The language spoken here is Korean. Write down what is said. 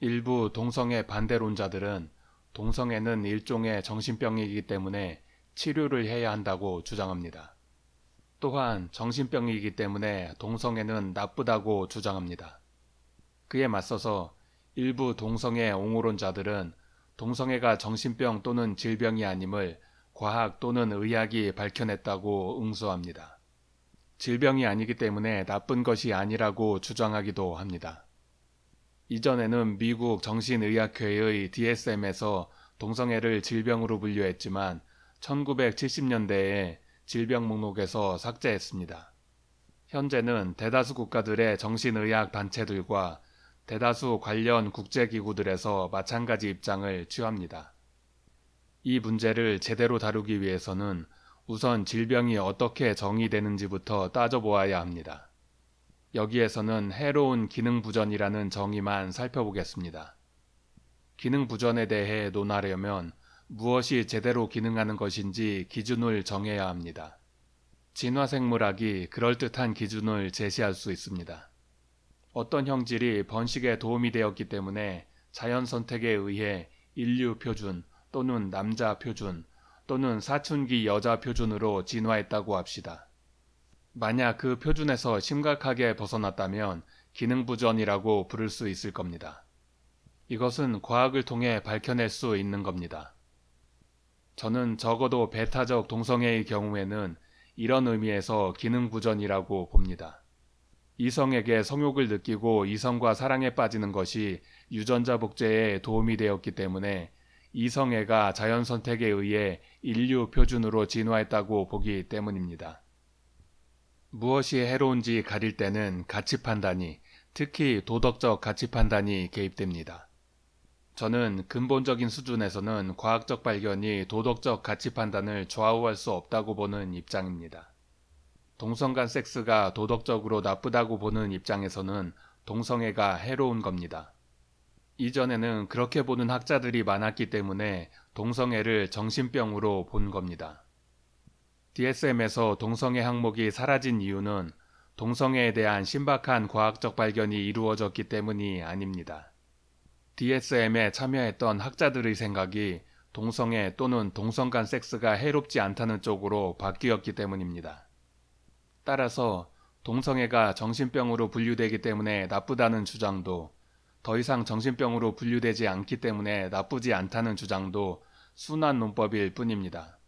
일부 동성애 반대론자들은 동성애는 일종의 정신병이기 때문에 치료를 해야 한다고 주장합니다. 또한 정신병이기 때문에 동성애는 나쁘다고 주장합니다. 그에 맞서서 일부 동성애 옹호론자들은 동성애가 정신병 또는 질병이 아님을 과학 또는 의학이 밝혀냈다고 응수합니다. 질병이 아니기 때문에 나쁜 것이 아니라고 주장하기도 합니다. 이전에는 미국 정신의학회의 DSM에서 동성애를 질병으로 분류했지만 1970년대에 질병 목록에서 삭제했습니다. 현재는 대다수 국가들의 정신의학 단체들과 대다수 관련 국제기구들에서 마찬가지 입장을 취합니다. 이 문제를 제대로 다루기 위해서는 우선 질병이 어떻게 정의되는지부터 따져보아야 합니다. 여기에서는 해로운 기능부전이라는 정의만 살펴보겠습니다. 기능부전에 대해 논하려면 무엇이 제대로 기능하는 것인지 기준을 정해야 합니다. 진화생물학이 그럴듯한 기준을 제시할 수 있습니다. 어떤 형질이 번식에 도움이 되었기 때문에 자연 선택에 의해 인류 표준 또는 남자 표준 또는 사춘기 여자 표준으로 진화했다고 합시다. 만약 그 표준에서 심각하게 벗어났다면 기능부전이라고 부를 수 있을 겁니다. 이것은 과학을 통해 밝혀낼 수 있는 겁니다. 저는 적어도 베타적 동성애의 경우에는 이런 의미에서 기능부전이라고 봅니다. 이성에게 성욕을 느끼고 이성과 사랑에 빠지는 것이 유전자 복제에 도움이 되었기 때문에 이성애가 자연 선택에 의해 인류 표준으로 진화했다고 보기 때문입니다. 무엇이 해로운지 가릴 때는 가치 판단이, 특히 도덕적 가치 판단이 개입됩니다. 저는 근본적인 수준에서는 과학적 발견이 도덕적 가치 판단을 좌우할 수 없다고 보는 입장입니다. 동성 간 섹스가 도덕적으로 나쁘다고 보는 입장에서는 동성애가 해로운 겁니다. 이전에는 그렇게 보는 학자들이 많았기 때문에 동성애를 정신병으로 본 겁니다. DSM에서 동성애 항목이 사라진 이유는 동성애에 대한 신박한 과학적 발견이 이루어졌기 때문이 아닙니다. DSM에 참여했던 학자들의 생각이 동성애 또는 동성 간 섹스가 해롭지 않다는 쪽으로 바뀌었기 때문입니다. 따라서 동성애가 정신병으로 분류되기 때문에 나쁘다는 주장도 더 이상 정신병으로 분류되지 않기 때문에 나쁘지 않다는 주장도 순한 논법일 뿐입니다.